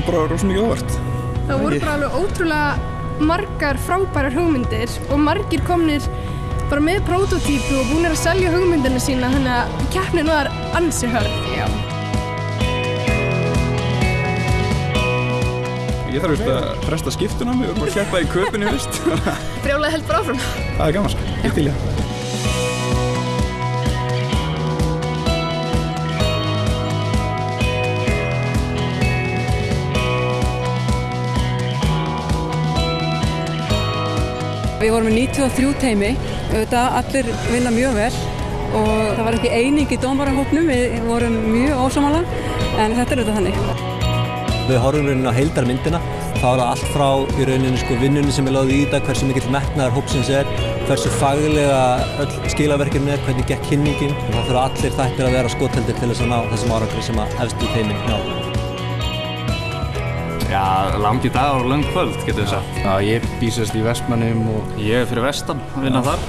kom bara rosa mikið óvart. Það voru bara alveg ótrúlega margar frábærar hugmyndir og margir komnir bara með prototípu og búinir að selja hugmyndina sína þannig að keppnin var ansi hörð. Já. Ég þarf veist að fresta skiptuna mig og bara keppa í köpunni, veist. Brjálega held bara áfram. Það er gaman, sko. Ég til ég. Við vorum með 93 teimi, auðvitað allir vinna mjög vel og það var ekki eining í dómarahópnum, við vorum mjög ósámála en þetta er auðvitað þannig. Við horfum rauninni á heildarmyndina, það allt frá í rauninni sko vinnunni sem er láðið í þetta, hversu mikill metnaðar hópsins er, hversu faglega öll skilaverkefni er, hvernig gekk kynningin það þurfa allir þættir að vera skotheldir til þess að ná þessum árangri sem að efstu teimin ná. Já, langi dagar og lang kvöld, getur við sagt. Já, ég býsast í Vestmannum og Ég er fyrir vestan, vinna þar.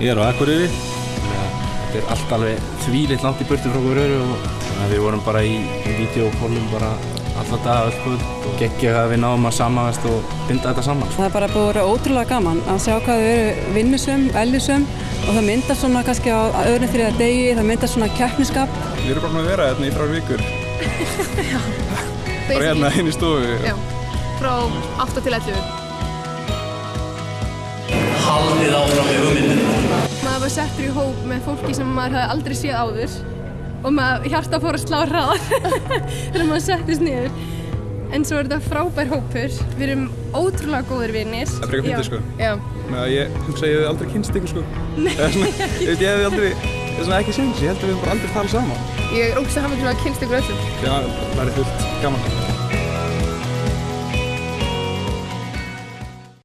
ég er á Akureyri. Þetta er allt alveg þvílitt langt í burtu frá okkur öru og þannig að við vorum bara í, í videokólum bara alla daga öll kvöld og geggja að við náum að samanast og binda þetta saman. Það er bara búið að vera ótrúlega gaman að sjá hvað þau eru vinnusum, ellisum og það myndast svona kannski á öðrum þriða degi, það myndast svona keppniskap. Við erum bara búin að vera hérna í þrjár vikur. Bara hérna inn í stofu. Já, frá 8 til 11. Haldið áfram með hugmyndina. Maður var settur í hóp með fólki sem maður hafði aldrei séð áður og maður hjarta fór að slá hraðar þegar maður settist niður. En svo er þetta frábær hópur, við erum ótrúlega góðir vinnir. Það er frekar fyndið, sko. Já, Með að ég hugsa að ég hef aldrei kynst ykkur, sko. Ég veit, ég hef aldrei, er svona ekki séns, ég held að við höfum bara aldrei talað saman. ég er ógst að hafa til að kynst ykkur öllum. Já, það er fullt gaman.